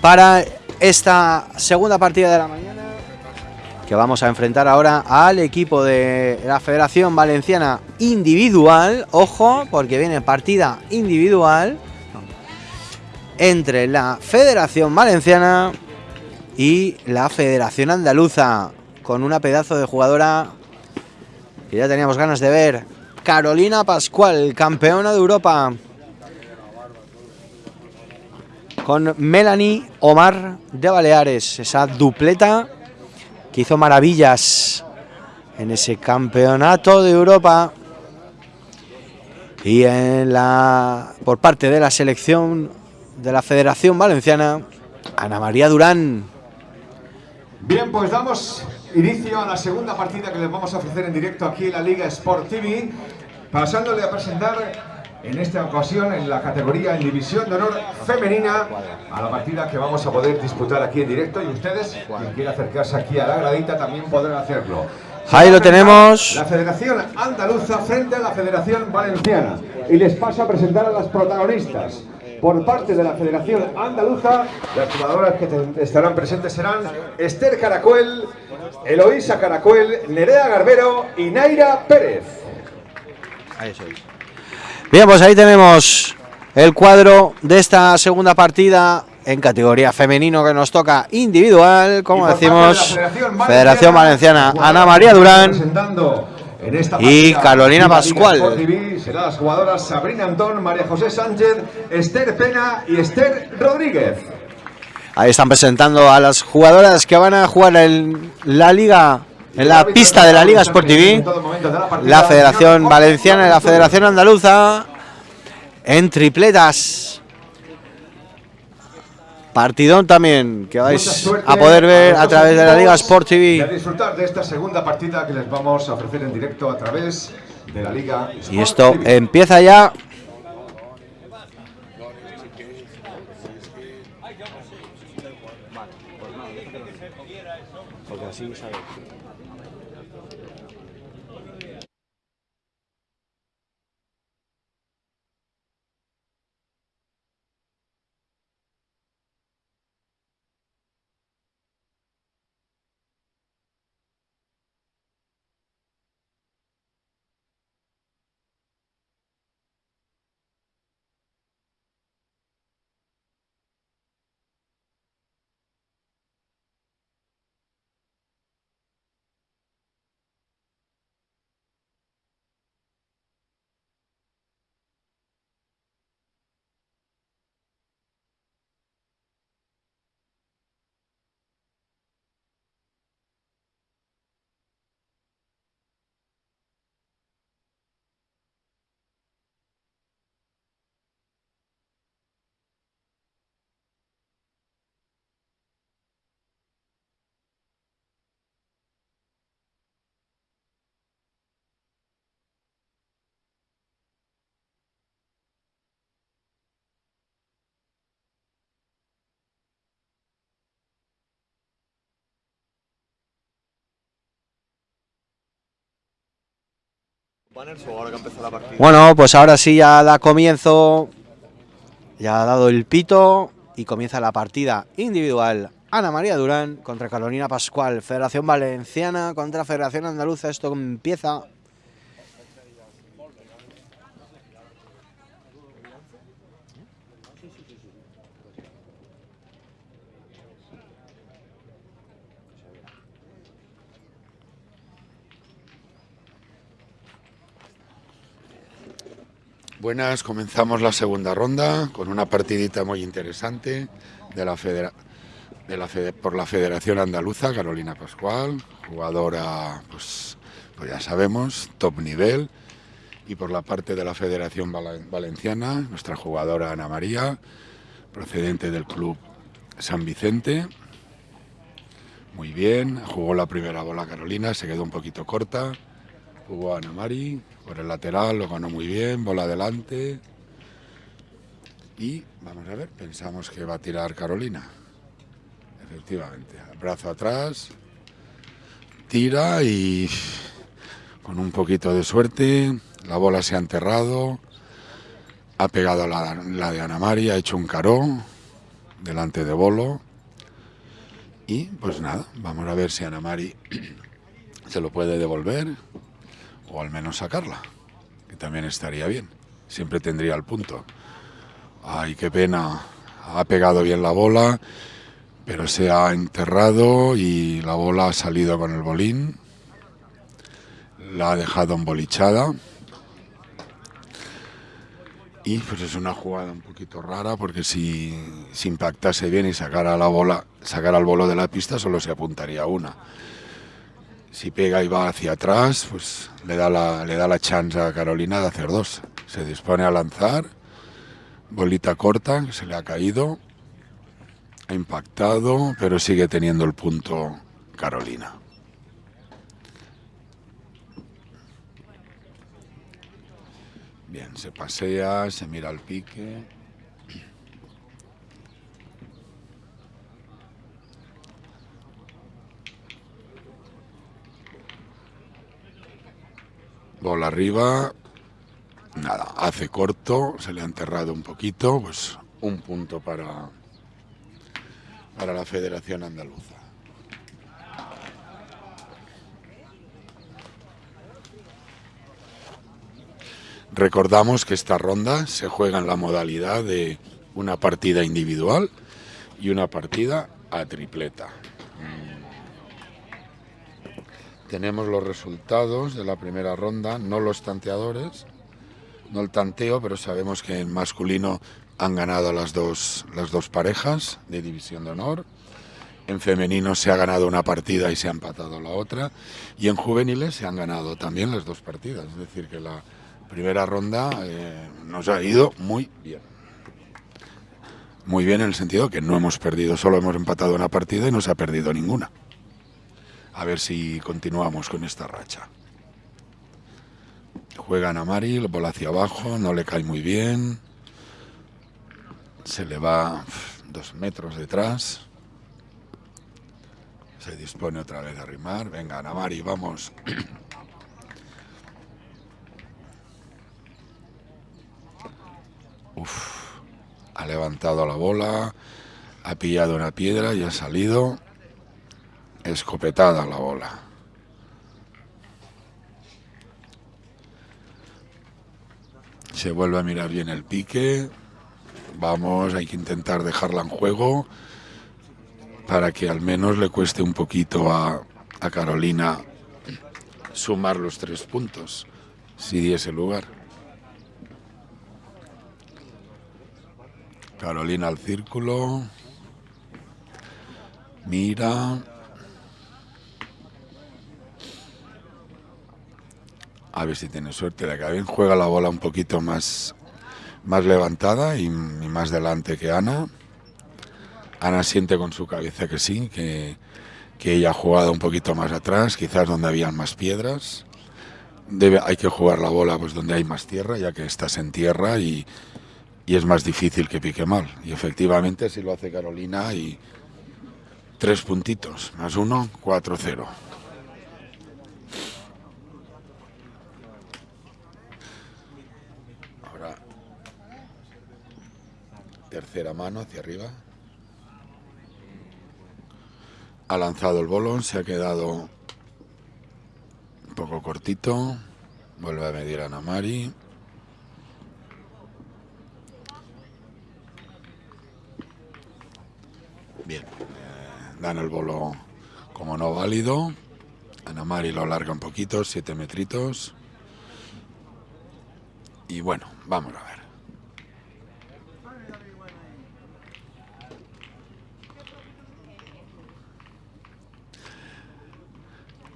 para esta segunda partida de la mañana que vamos a enfrentar ahora al equipo de la Federación Valenciana Individual. Ojo, porque viene partida individual entre la Federación Valenciana y la Federación Andaluza, con una pedazo de jugadora que ya teníamos ganas de ver, Carolina Pascual, campeona de Europa, con Melanie Omar de Baleares, esa dupleta que hizo maravillas en ese campeonato de Europa y en la por parte de la selección de la Federación Valenciana Ana María Durán. Bien, pues damos inicio a la segunda partida que les vamos a ofrecer en directo aquí en la Liga Sport TV, pasándole a presentar en esta ocasión en la categoría en División de Honor Femenina a la partida que vamos a poder disputar aquí en directo y ustedes, quien quiera acercarse aquí a la gradita, también podrán hacerlo. Ahí lo tenemos. La Federación Andaluza frente a la Federación Valenciana. Y les paso a presentar a las protagonistas. Por parte de la Federación Andaluza, las jugadoras que estarán presentes serán Esther Caracuel, Eloísa Caracuel, Nerea Garbero y Naira Pérez. Ahí sois. Bien, pues ahí tenemos el cuadro de esta segunda partida en categoría femenino que nos toca individual, como decimos, Federación Valenciana, Ana María Durán y Carolina Pascual. Serán las jugadoras Sabrina Antón, María José Sánchez, Esther Pena y Esther Rodríguez. Ahí están presentando a las jugadoras que van a jugar en la liga en la pista de la Liga Sport TV, la Federación Valenciana y la Federación Andaluza en tripletas. Partidón también que vais a poder ver a través de la Liga Sport TV. Y a disfrutar de esta segunda partida que les vamos a ofrecer en directo a través de la Liga Sport Y esto TV. empieza ya. Bueno, pues ahora sí ya da comienzo. Ya ha dado el pito y comienza la partida individual. Ana María Durán contra Carolina Pascual, Federación Valenciana contra Federación Andaluza. Esto empieza. Buenas, comenzamos la segunda ronda con una partidita muy interesante de la por la Federación Andaluza, Carolina Pascual, jugadora, pues, pues ya sabemos, top nivel, y por la parte de la Federación Val- Valenciana, nuestra jugadora Ana María, procedente del club San Vicente. Muy bien, jugó la primera bola Carolina, se quedó un poquito corta. Jugó Ana Mari por el lateral, lo ganó muy bien, bola adelante. Y vamos a ver, pensamos que va a tirar Carolina. Efectivamente, brazo atrás, tira y con un poquito de suerte la bola se ha enterrado, ha pegado la, la de Ana Mari, ha hecho un caró delante de Bolo. Y pues nada, vamos a ver si Ana Mari se lo puede devolver o al menos sacarla, que también estaría bien. Siempre tendría el punto. Ay, qué pena. Ha pegado bien la bola, pero se ha enterrado y la bola ha salido con el bolín. La ha dejado embolichada. Y pues es una jugada un poquito rara porque si, si impactase bien y sacara la bola, sacara el bolo de la pista, solo se apuntaría una. Si pega y va hacia atrás, pues le da la, le da la chance a Carolina de hacer dos. Se dispone a lanzar, bolita corta, que se le ha caído, ha impactado, pero sigue teniendo el punto Carolina. Bien, se pasea, se mira al pique. Bola arriba. Nada, hace corto, se le ha enterrado un poquito, pues un punto para, para la Federación Andaluza. Recordamos que esta ronda se juega en la modalidad de una partida individual y una partida a tripleta. Tenemos los resultados de la primera ronda, no los tanteadores, no el tanteo, pero sabemos que en masculino han ganado las dos, las dos parejas de división de honor. En femenino se ha ganado una partida y se ha empatado la otra. Y en juveniles se han ganado también las dos partidas. Es decir, que la, primera ronda eh, nos ha ido muy bien. Muy bien en el sentido que no hemos perdido, solo hemos empatado una partida y no se ha perdido ninguna. A ver si continuamos con esta racha. Juega Namari, bola hacia abajo, no le cae muy bien. Se le va dos metros detrás. Se dispone otra vez a arrimar. Venga, Namari, vamos. ha levantado la bola, ha pillado una piedra y ha salido escopetada la bola. Se vuelve a mirar bien el pique. Vamos, hay que intentar dejarla en juego para que al menos le cueste un poquito a, a Carolina sumar los tres puntos, si diese lugar. Carolina al círculo. Mira. a ver si tiene suerte. La Gavin juega la bola un poquito más, más levantada y, más delante que Ana. Ana siente con su cabeza que sí, que, que ella ha jugado un poquito más atrás, quizás donde habían más piedras. Hay que jugar la bola pues donde hay más tierra, ya que estás en tierra y, y es más difícil que pique mal. Y efectivamente, si lo hace Carolina, y tres puntitos, más uno, 4-0. Tercera mano hacia arriba. Ha lanzado el bolón, se ha quedado un poco cortito. Vuelve a medir a Namari. Bien, eh, dan el bolo como no válido. Anamari lo alarga un poquito, siete metritos. Y bueno, vamos a ver.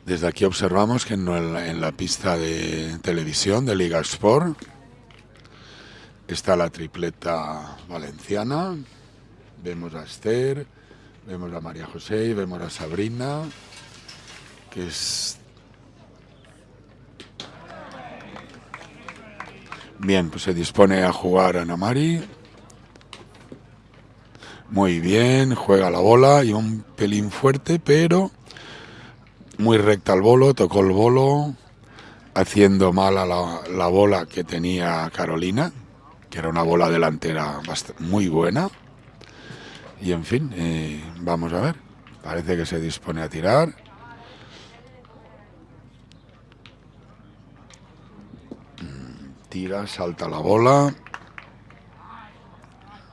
Desde aquí observamos que en la pista de televisión de Liga Sport está la tripleta valenciana. Vemos a Esther, Vemos a María José y vemos a Sabrina, que es... Bien, pues se dispone a jugar a Namari. Muy bien, juega la bola y un pelín fuerte, pero muy recta al bolo, tocó el bolo, haciendo mal a la, la bola que tenía Carolina, que era una bola delantera muy buena y en fin, eh, vamos a ver. Parece que se dispone a tirar. Mm, tira, salta la bola.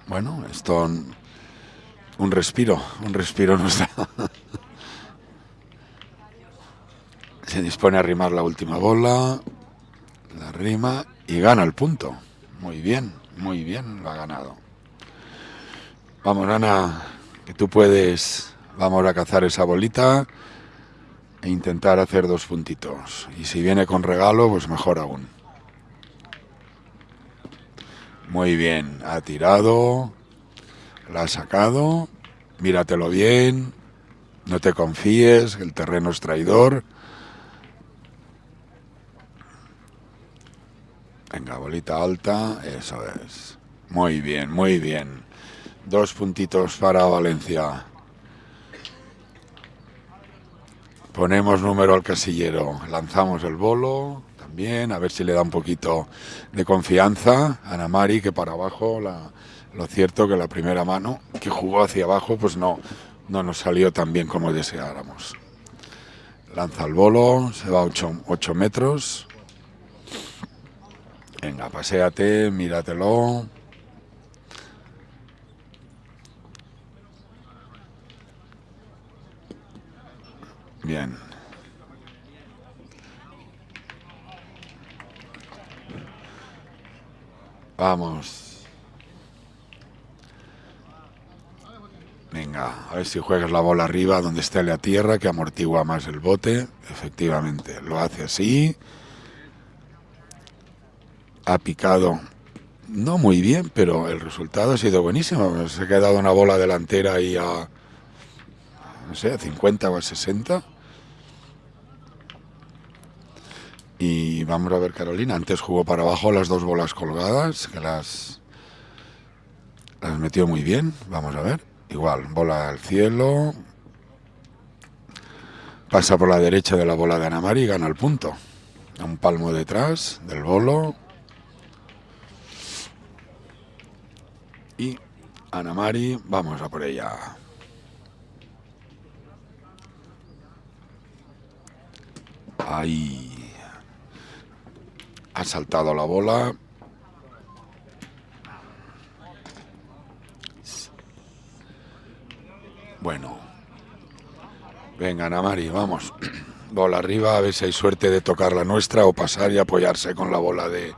Bueno, esto un respiro, un respiro nos da. Se dispone a arrimar la última bola, la rima y gana el punto. Muy bien, muy bien, lo ha ganado. Vamos, Ana, que tú puedes. Vamos a cazar esa bolita e intentar hacer dos puntitos. Y si viene con regalo, pues mejor aún. Muy bien, ha tirado, la ha sacado, míratelo bien, no te confíes, el terreno es traidor. Venga, bolita alta, eso es. Muy bien, muy bien. Dos puntitos para Valencia. Ponemos número al casillero. Lanzamos el bolo también, a ver si le da un poquito de confianza a Ana Mari, que para abajo, lo cierto que la primera mano que jugó hacia abajo, pues no, no nos salió tan bien como deseáramos. Lanza el bolo, se va a 8 metros. Venga, paséate, míratelo. Bien. Vamos. Venga, a ver si juegas la bola arriba donde esté la tierra, que amortigua más el bote. Efectivamente, lo hace así. Ha picado, no muy bien, pero el resultado ha sido buenísimo. Se ha quedado una bola delantera ahí a, no sé, a 50 o a 60. Y vamos a ver Carolina. Antes jugó para abajo las dos bolas colgadas, que las, las metió muy bien. Vamos a ver. Igual, bola al cielo. Pasa por la derecha de la bola de Anamari y gana el punto. A un palmo detrás del bolo. Y Anamari, vamos a por ella. Ahí ha saltado la bola. Bueno. Venga, Namari, vamos. Bola arriba, a ver si hay suerte de tocar la nuestra o pasar y apoyarse con la bola de,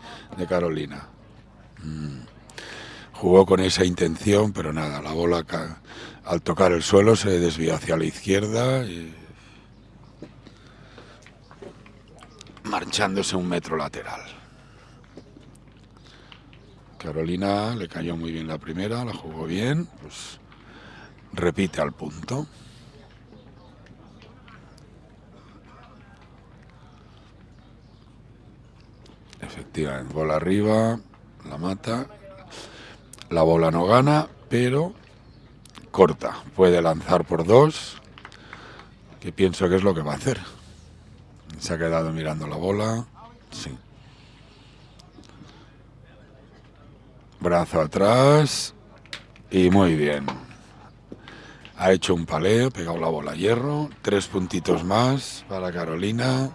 Carolina. Jugó con esa intención, pero nada, la bola al tocar el suelo se desvió hacia la izquierda y marchándose un metro lateral. Carolina le cayó muy bien la primera, la jugó bien, pues repite al punto. Efectivamente, bola arriba, la mata. La bola no gana, pero corta. Puede lanzar por dos, que pienso que es lo que va a hacer. Se ha quedado mirando la bola. Sí. Brazo atrás. Y muy bien. Ha hecho un paleo, pegado la bola a hierro. Tres puntitos más para Carolina.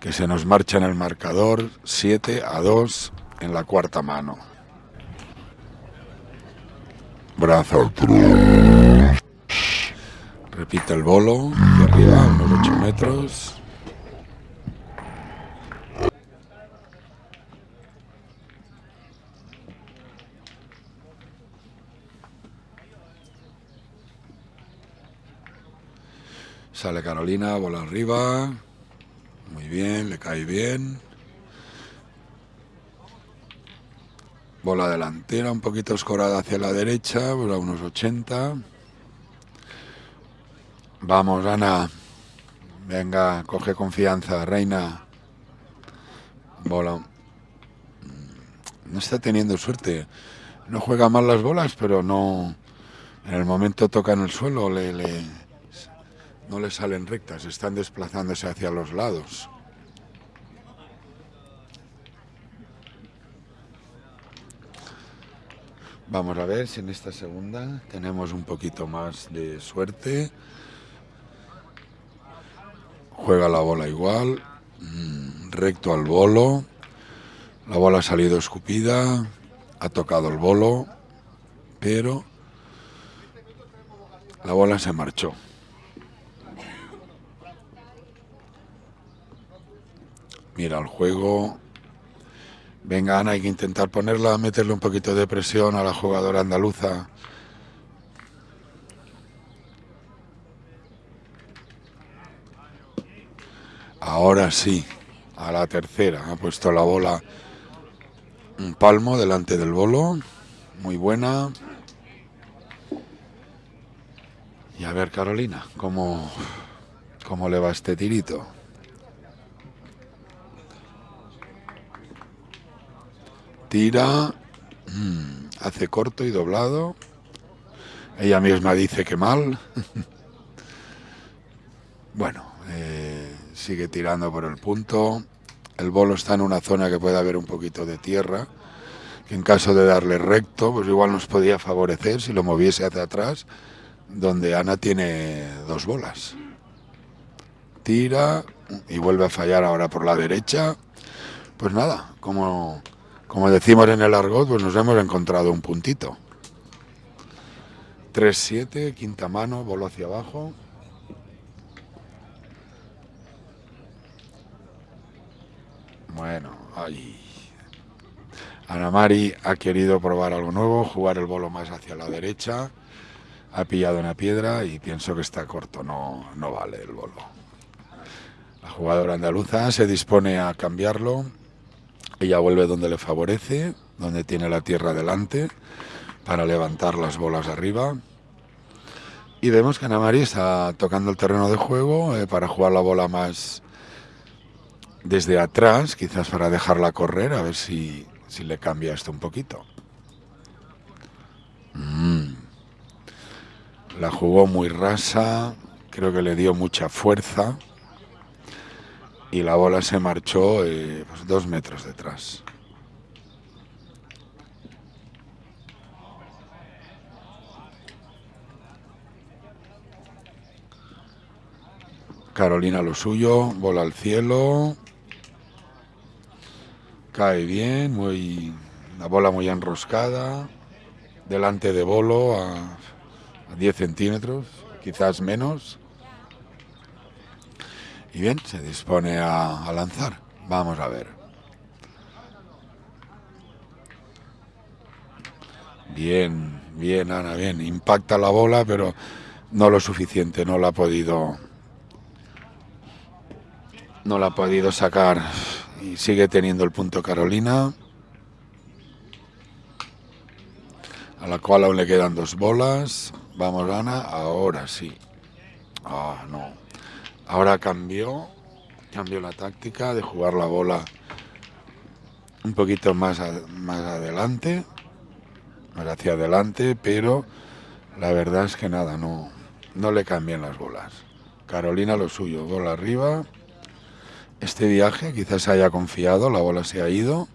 Que se nos marcha en el marcador. 7 a 2 en la cuarta mano. Brazo atrás. Repite el bolo. De arriba, unos 8 metros. Sale Carolina, bola arriba. Muy bien, le cae bien. Bola delantera, un poquito escorada hacia la derecha, a unos 80. Vamos, Ana. Venga, coge confianza, reina. Bola. No está teniendo suerte. No juega mal las bolas, pero no. En el momento toca en el suelo, le no le salen rectas, están desplazándose hacia los lados. Vamos a ver si en esta segunda tenemos un poquito más de suerte. Juega la bola igual, mm, recto al bolo. La bola ha salido escupida, ha tocado el bolo, pero la bola se marchó. Mira el juego. Venga, Ana, hay que intentar ponerla, meterle un poquito de presión a la jugadora andaluza. Ahora sí, a la tercera. Ha puesto la bola un palmo delante del bolo. Muy buena. Y a ver, Carolina, ¿cómo, cómo le va este tirito? Tira, mm, hace corto y doblado. Ella misma dice que mal. bueno, eh, sigue tirando por el punto. El bolo está en una zona que puede haber un poquito de tierra, en caso de darle recto, pues igual nos podía favorecer si lo moviese hacia atrás, donde Ana tiene dos bolas. Tira y vuelve a fallar ahora por la derecha. Pues nada, como, como decimos en el argot, pues nos hemos encontrado un puntito. 3-7, quinta mano, bolo hacia abajo. Bueno, ahí. Ana Mari ha querido probar algo nuevo, jugar el bolo más hacia la derecha. Ha pillado una piedra y pienso que está corto, no, no vale el bolo. La jugadora andaluza se dispone a cambiarlo. Ella vuelve donde le favorece, donde tiene la tierra delante, para levantar las bolas arriba. Y vemos que Ana está tocando el terreno de juego eh, para jugar la bola más, desde atrás, quizás para dejarla correr, a ver si, si le cambia esto un poquito. Mm. La jugó muy rasa, creo que le dio mucha fuerza y la bola se marchó eh, pues dos metros detrás. Carolina lo suyo, bola al cielo, Cae bien, muy la bola muy enroscada, delante de bolo a, 10 centímetros, quizás menos. Y bien, se dispone a, lanzar. Vamos a ver. Bien, bien, Ana, bien. Impacta la bola, pero no lo suficiente, no la ha podido. No la ha podido sacar y sigue teniendo el punto Carolina, a la cual aún le quedan dos bolas. Vamos, Ana, ahora sí. Ah, no. Ahora cambió, cambió la táctica de jugar la bola un poquito más, más adelante, más hacia adelante, pero la verdad es que nada, no, no le cambian las bolas. Carolina lo suyo, bola arriba. Este viaje, quizás haya confiado, la bola se ha ido,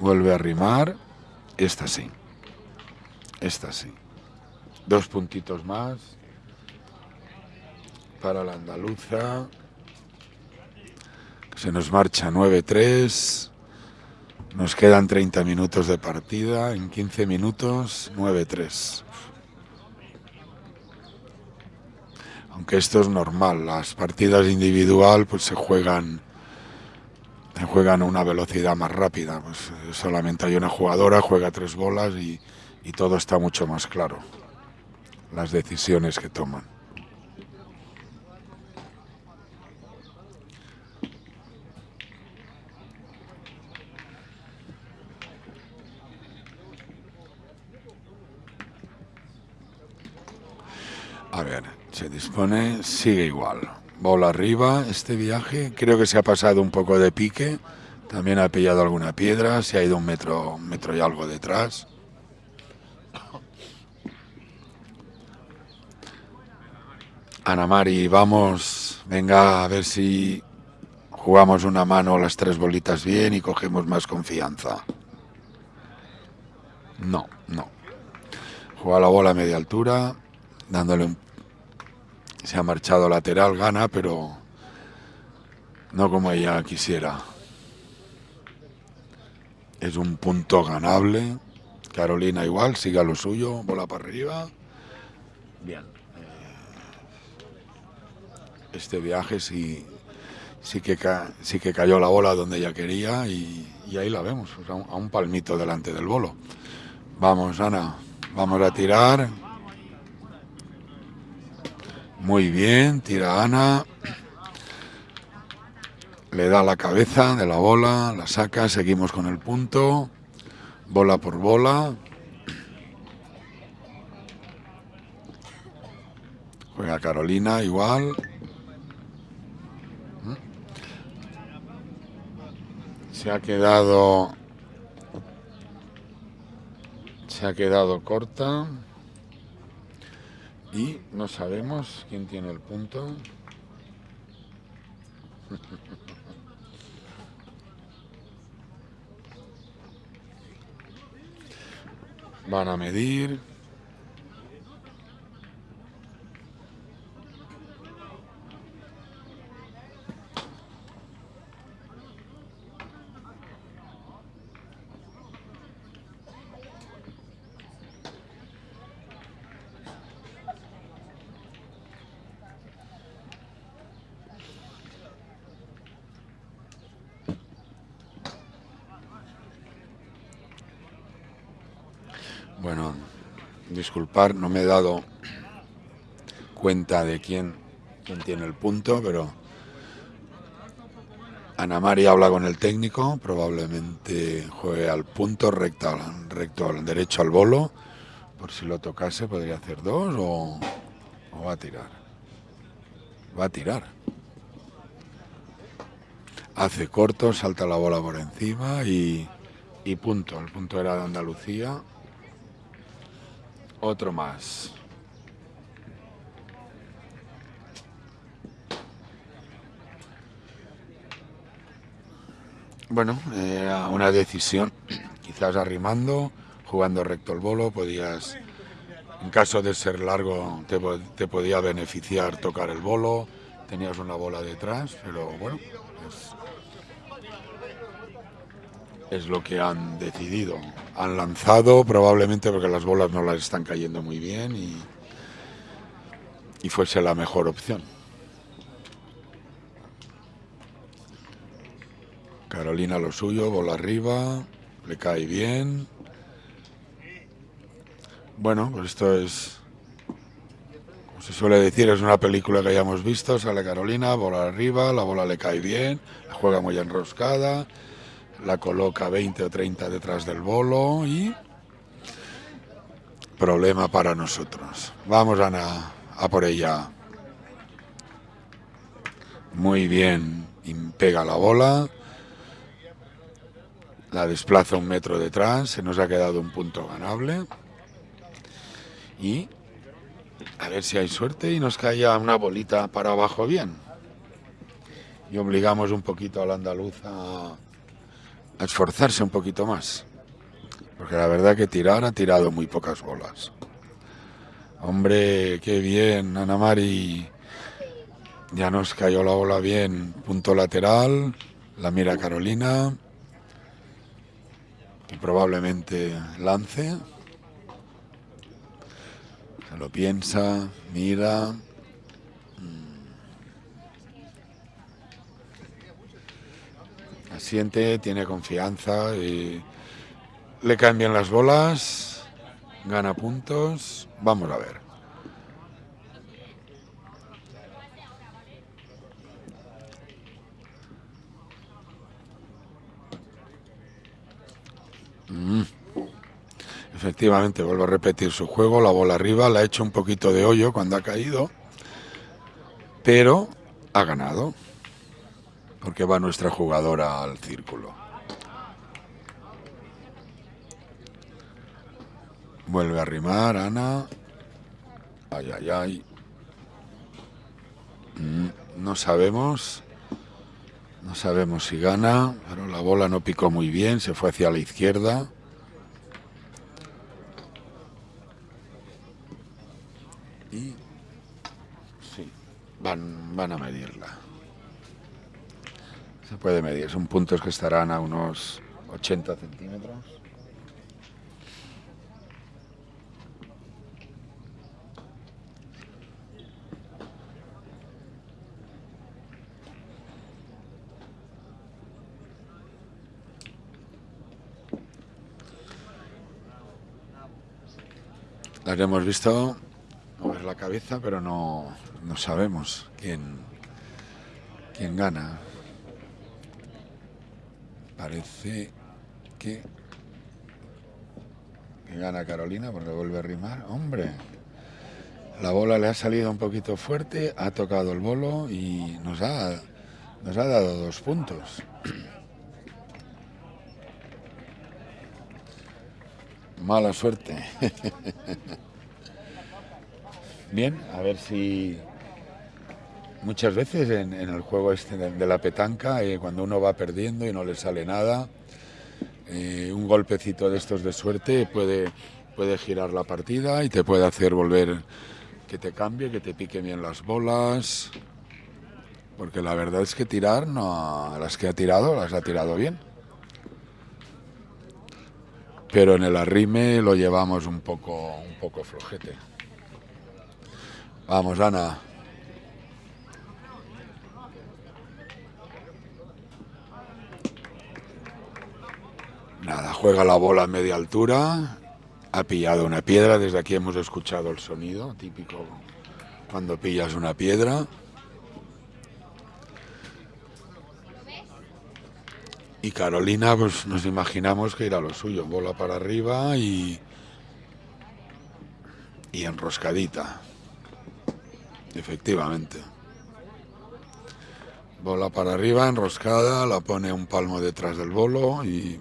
vuelve a rimar, esta sí, esta sí. Dos puntitos más para la andaluza. Se nos marcha 9-3. Nos quedan 30 minutos de partida. En 15 minutos, 9-3. aunque esto es normal, las partidas individual pues se juegan se juegan a una velocidad más rápida, pues solamente hay una jugadora, juega tres bolas y, y todo está mucho más claro, las decisiones que toman. A ver, se dispone, sigue igual. Bola arriba, este viaje creo que se ha pasado un poco de pique. También ha pillado alguna piedra, se ha ido un metro, metro y algo detrás. Ana Mari, vamos, venga a ver si jugamos una mano las tres bolitas bien y cogemos más confianza. No, no. Juega la bola a media altura, dándole un... Se ha marchado lateral, gana, pero no como ella quisiera. Es un punto ganable. Carolina igual, siga lo suyo, bola para arriba. Bien. Este viaje sí, sí, que, sí que cayó la bola donde ella quería y, ahí la vemos, a un palmito delante del bolo. Vamos, Ana, vamos a tirar. Muy bien, tira Ana. Le da la cabeza de la bola, la saca, seguimos con el punto. Bola por bola. Juega Carolina igual. Se ha quedado... Se ha quedado corta. Y no sabemos quién tiene el punto. Van a medir. Bueno, disculpar, no me he dado cuenta de quién, quién tiene el punto, pero Ana María habla con el técnico, probablemente juegue al punto recto, recto al derecho al bolo, por si lo tocase podría hacer dos o, va a tirar. Va a tirar. Hace corto, salta la bola por encima y, y punto. El punto era de Andalucía. Otro más. Bueno, era una decisión. Quizás arrimando, jugando recto el bolo, podías, en caso de ser largo, te, te podía beneficiar tocar el bolo. Tenías una bola detrás, pero bueno, es lo que han decidido. Han lanzado probablemente porque las bolas no las están cayendo muy bien y, y fuese la mejor opción. Carolina lo suyo, bola arriba, le cae bien. Bueno, pues esto es, como se suele decir, es una película que hayamos visto, sale Carolina, bola arriba, la bola le cae bien, la juega muy enroscada, la coloca 20 o 30 detrás del bolo y problema para nosotros. Vamos Ana, a por ella. Muy bien, pega la bola, la desplaza un metro detrás, se nos ha quedado un punto ganable y a ver si hay suerte y nos cae una bolita para abajo bien. Y obligamos un poquito al andaluz a esforzarse un poquito más. Porque la verdad que tirar ha tirado muy pocas bolas. Hombre, qué bien, Ana Mari. Ya nos cayó la bola bien. Punto lateral. La mira Carolina. Probablemente lance. Se lo piensa, mira. Siente, tiene confianza y le cambian las bolas, gana puntos. Vamos a ver. Mm. Efectivamente, vuelvo a repetir su juego, la bola arriba, la ha hecho un poquito de hoyo cuando ha caído, pero ha ganado porque va nuestra jugadora al círculo. Vuelve a rimar, Ana. Ay, ay, ay. Mm, no sabemos. No sabemos si gana, pero la bola no picó muy bien, se fue hacia la izquierda. van a medirla. Se son puntos que estarán a unos 80 centímetros. Las hemos visto la cabeza, pero no, no sabemos quién, quién gana. Parece que, gana Carolina porque vuelve a rimar. Hombre, la bola le ha salido un poquito fuerte, ha tocado el bolo y nos ha, nos ha dado dos puntos. Mala suerte. Bien, a ver si muchas veces en, el juego este de, la petanca, eh, cuando uno va perdiendo y no le sale nada, eh, un golpecito de estos de suerte puede, puede girar la partida y te puede hacer volver que te cambie, que te pique bien las bolas. Porque la verdad es que tirar, no, las que ha tirado, las ha tirado bien. Pero en el arrime lo llevamos un poco, un poco flojete. Vamos, Ana. Nada, juega la bola a media altura. Ha pillado una piedra. Desde aquí hemos escuchado el sonido típico cuando pillas una piedra. Y Carolina, pues nos imaginamos que irá lo suyo, bola para arriba y, y enroscadita. Efectivamente. Bola para arriba, enroscada, la pone un palmo detrás del bolo y...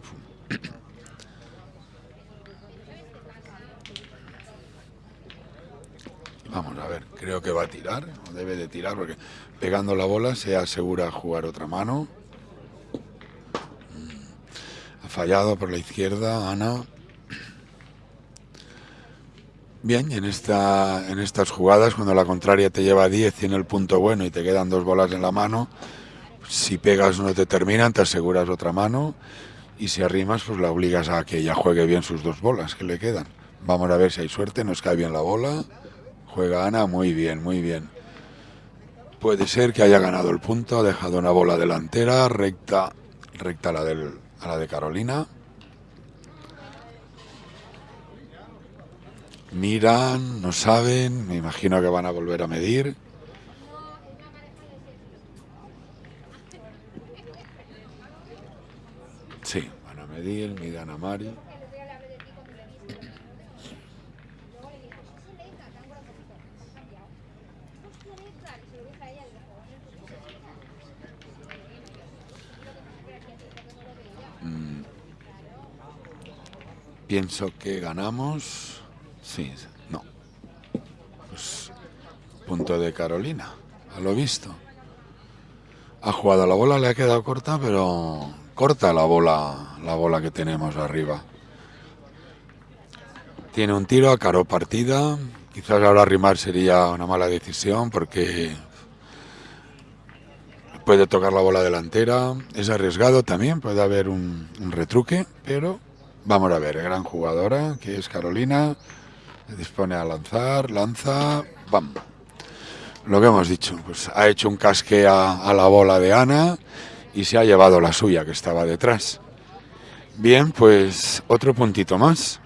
Vamos a ver, creo que va a tirar, debe de tirar porque pegando la bola se asegura jugar otra mano. Mm. Ha fallado por la izquierda, Ana. Bien, en, esta, en estas jugadas, cuando la contraria te lleva 10, tiene el punto bueno y te quedan dos bolas en la mano, si pegas no te terminan, te aseguras otra mano y si arrimas, pues la obligas a que ella juegue bien sus dos bolas que le quedan. Vamos a ver si hay suerte, nos cae bien la bola. Juega Ana muy bien, muy bien. Puede ser que haya ganado el punto, ha dejado una bola delantera, recta, recta la, del, a la de Carolina. Miran, no saben, me imagino que van a volver a medir. Sí, van a medir, miran a Mari. Mm. Pienso que ganamos. Sí, no. Pues punto de Carolina, a lo visto. Ha jugado la bola, le ha quedado corta, pero corta la bola, la bola que tenemos arriba. Tiene un tiro a caro partida. Quizás ahora rimar sería una mala decisión porque puede tocar la bola delantera. Es arriesgado también, puede haber un, un retruque, pero vamos a ver, gran jugadora que es Carolina. Se dispone a lanzar, lanza, ¡bam! Lo que hemos dicho, pues ha hecho un casque a, la bola de Ana y se ha llevado la suya que estaba detrás. Bien, pues otro puntito más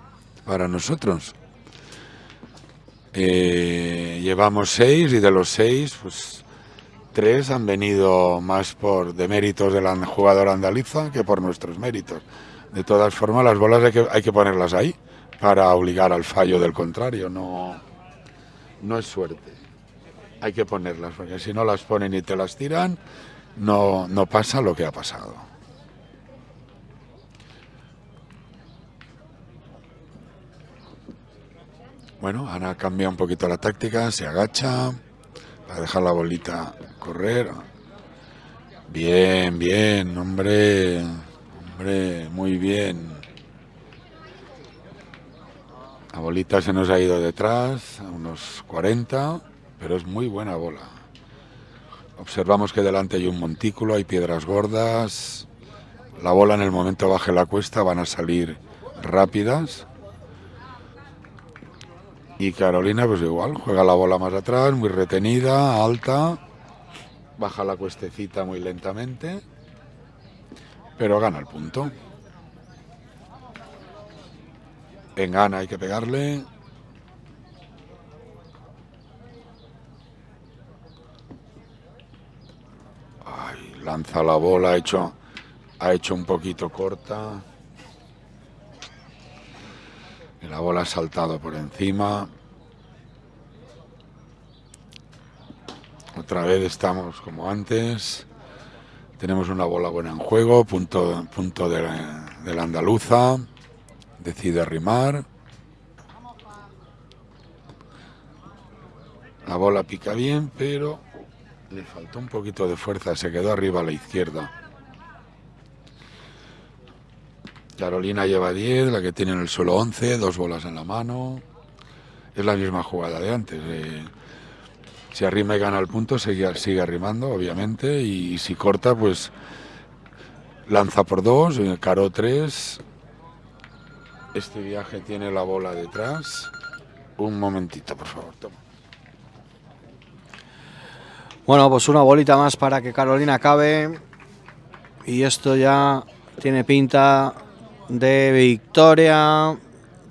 para nosotros. Eh, llevamos seis y de los seis, pues tres han venido más por deméritos de la jugadora andaliza que por nuestros méritos. De todas formas, las bolas hay que, hay que ponerlas ahí para obligar al fallo del contrario, no, no es suerte. Hay que ponerlas, porque si no las ponen y te las tiran, no, no pasa lo que ha pasado. Bueno, Ana cambia un poquito la táctica, se agacha para dejar la bolita correr. Bien, bien, hombre, hombre, muy bien. La bolita se nos ha ido detrás, a unos 40, pero es muy buena bola. Observamos que delante hay un montículo, hay piedras gordas. La bola en el momento baje la cuesta van a salir rápidas. Y Carolina pues igual, juega la bola más atrás, muy retenida, alta. Baja la cuestecita muy lentamente. Pero gana el punto. En gana hay que pegarle. Lanza la bola, ha hecho, ha hecho un poquito corta. La bola ha saltado por encima. Otra vez estamos como antes. Tenemos una bola buena en juego, punto, punto de, de la andaluza. Decide rimar. La bola pica bien, pero le faltó un poquito de fuerza, se quedó arriba a la izquierda. Carolina lleva 10, la que tiene en el suelo 11, dos bolas en la mano. Es la misma jugada de antes. Eh, si arrima y gana el punto, sigue, arrimando, obviamente. Y, si corta, pues lanza por dos, eh, caro 3. Este viaje tiene la bola detrás. Un momentito, por favor, toma. Bueno, pues una bolita más para que Carolina acabe. Y esto ya tiene pinta de victoria.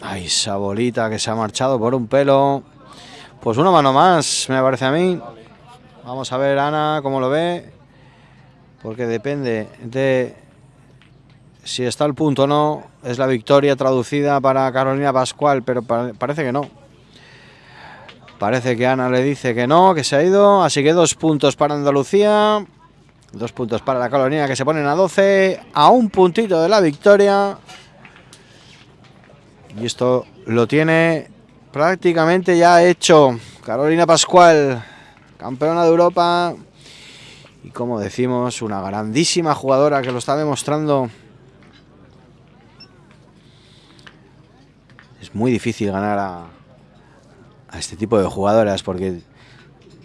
Ay, esa bolita que se ha marchado por un pelo. Pues una mano más, me parece a mí. Vamos a ver, Ana, cómo lo ve. Porque depende de si está al punto o no. Es la victoria traducida para Carolina Pascual, pero parece que no. Parece que Ana le dice que no, que se ha ido. Así que dos puntos para Andalucía. Dos puntos para la colonia que se ponen a 12. A un puntito de la victoria. Y esto lo tiene prácticamente ya hecho. Carolina Pascual, campeona de Europa. Y como decimos, una grandísima jugadora que lo está demostrando. Es muy difícil ganar a, a este tipo de jugadoras porque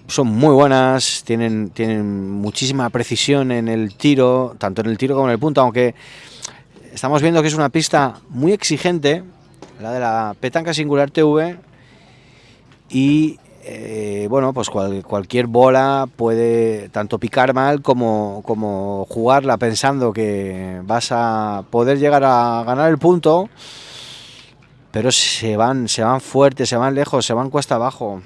son muy buenas, tienen, tienen muchísima precisión en el tiro, tanto en el tiro como en el punto, aunque estamos viendo que es una pista muy exigente, la de la petanca singular TV, y eh, bueno, pues cualquier bola puede tanto picar mal como, como jugarla pensando que vas a poder llegar a ganar el punto pero se van, se van fuertes, se van lejos, se van cuesta abajo.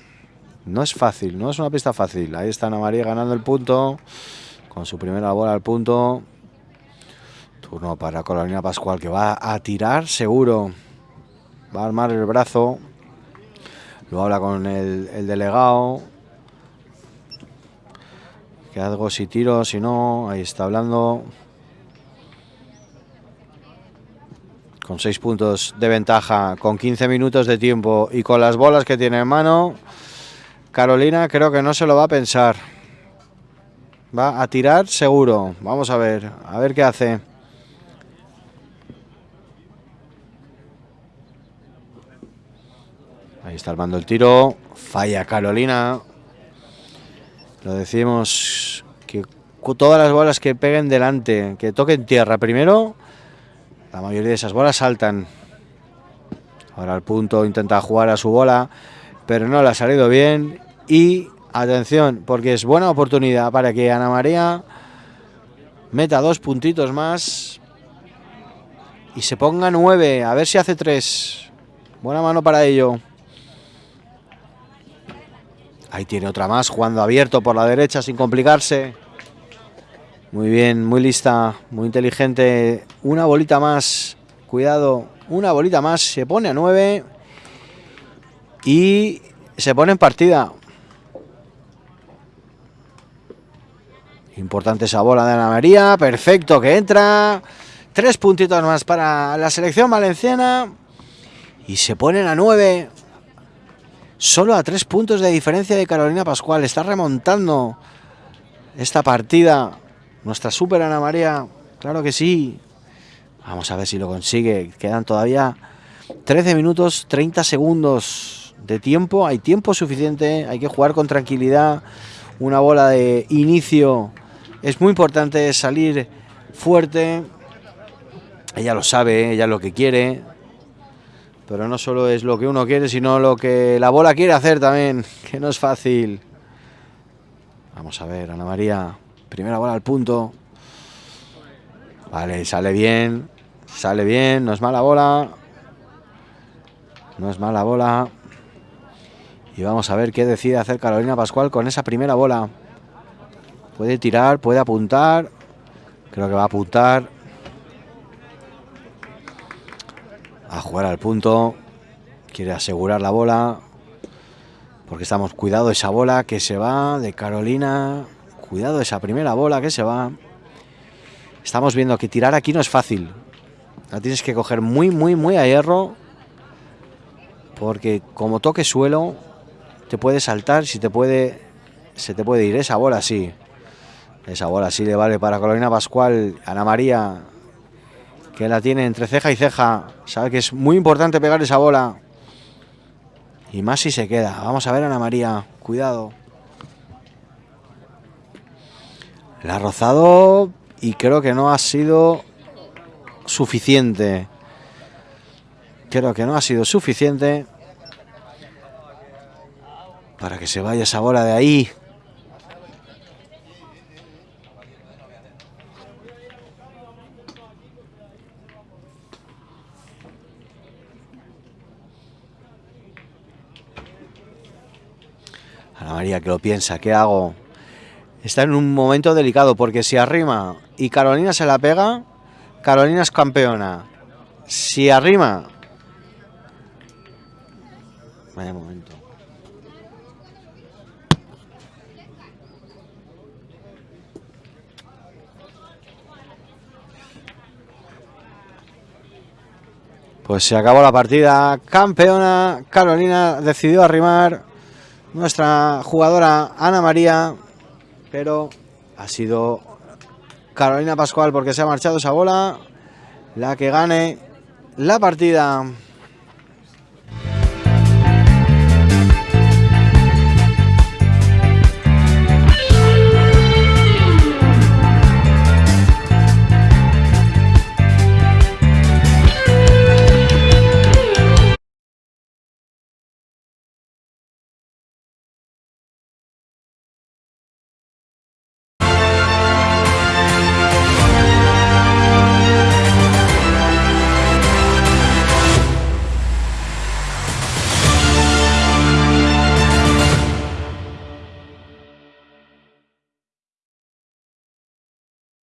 No es fácil, no es una pista fácil. Ahí está Ana María ganando el punto, con su primera bola al punto. Turno para Carolina Pascual, que va a tirar seguro. Va a armar el brazo. Lo habla con el, el delegado. Que algo si tiro, si no, ahí está hablando. Con 6 puntos de ventaja, con 15 minutos de tiempo y con las bolas que tiene en mano, Carolina creo que no se lo va a pensar. Va a tirar seguro. Vamos a ver, a ver qué hace. Ahí está armando el tiro. Falla Carolina. Lo decimos que todas las bolas que peguen delante, que toquen tierra primero, la mayoría de esas bolas saltan. Ahora al punto intenta jugar a su bola, pero no le ha salido bien. Y atención, porque es buena oportunidad para que Ana María meta dos puntitos más y se ponga nueve. A ver si hace tres. Buena mano para ello. Ahí tiene otra más, jugando abierto por la derecha sin complicarse. Muy bien, muy lista, muy inteligente. Una bolita más. Cuidado, una bolita más. Se pone a 9. Y se pone en partida. Importante esa bola de Ana María. Perfecto, que entra. Tres puntitos más para la selección valenciana. Y se ponen a 9. Solo a tres puntos de diferencia de Carolina Pascual. Está remontando esta partida nuestra super Ana María, claro que sí. Vamos a ver si lo consigue. Quedan todavía 13 minutos 30 segundos de tiempo. Hay tiempo suficiente, hay que jugar con tranquilidad. una bola de inicio es muy importante salir fuerte. Ella lo sabe, ella lo que quiere. Pero no solo es lo que uno quiere, sino lo que la bola quiere hacer también, que no es fácil. Vamos a ver, Ana María. Primera bola al punto. Vale, sale bien. Sale bien, no es mala bola. No es mala bola. Y vamos a ver qué decide hacer Carolina Pascual con esa primera bola. Puede tirar, puede apuntar. Creo que va a apuntar. A jugar al punto. Quiere asegurar la bola. Porque estamos, cuidado esa bola que se va de Carolina. Cuidado esa primera bola que se va. Estamos viendo que tirar aquí no es fácil. La tienes que coger muy, muy, muy a hierro. Porque como toque suelo, te puede saltar, si te puede, se te puede ir esa bola, sí. Esa bola sí le vale para Carolina Pascual, Ana María, que la tiene entre ceja y ceja. Sabe que es muy importante pegar esa bola. Y más si se queda. Vamos a ver Ana María, cuidado. La ha rozado y creo que no ha sido suficiente. Creo que no ha sido suficiente para que se vaya esa bola de ahí. Ana María que lo piensa, ¿qué hago? Está en un momento delicado porque si arrima y Carolina se la pega, Carolina es campeona. Si arrima... Vaya momento. Pues se acabó la partida. Campeona. Carolina decidió arrimar. Nuestra jugadora Ana María. Pero ha sido Carolina Pascual porque se ha marchado esa bola. La que gane la partida.